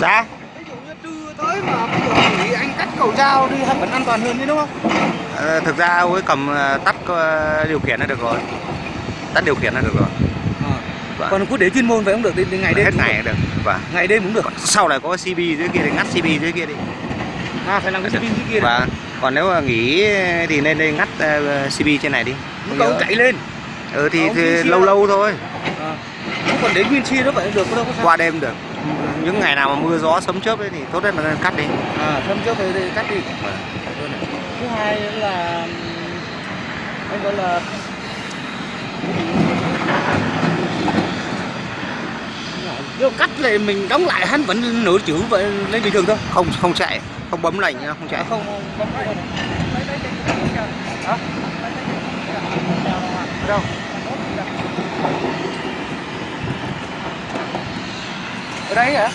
dạ. Ví dụ như trưa tới mà ví dụ nghỉ anh cắt cầu dao đi vẫn an toàn hơn đấy đúng không? Ờ, thực ra ấy cầm ờ, tắt ờ, điều khiển là được rồi. Tắt điều khiển là được rồi. Vâng. còn cứ để chuyên môn phải không được đến, ngày đêm hết ngày được. và ngày đêm cũng được. Sau này có CB dưới kia thì ngắt CB dưới kia đi. À phải làm cái pin kia đấy và còn nếu mà nghỉ thì nên nên ngắt ờ, CB trên này đi. Lúc đầu ông chạy lên. Ừ thì, thì lâu lâu thôi. À. Không còn đến nguyên chi đó vậy được đâu có sao. Qua đêm được những ngày nào mà mưa gió sấm chớp ấy thì tốt nhất là nên cắt đi. À thâm trước thì, thì cắt đi. Vâng. thứ hai nữa là anh gọi là nếu cắt thì mình đóng lại hắn vẫn nửa chữ vậy lên bình thường thôi. Không không chạy. Không bấm lệnh không chạy. Không không hả? Ở đâu Andrea?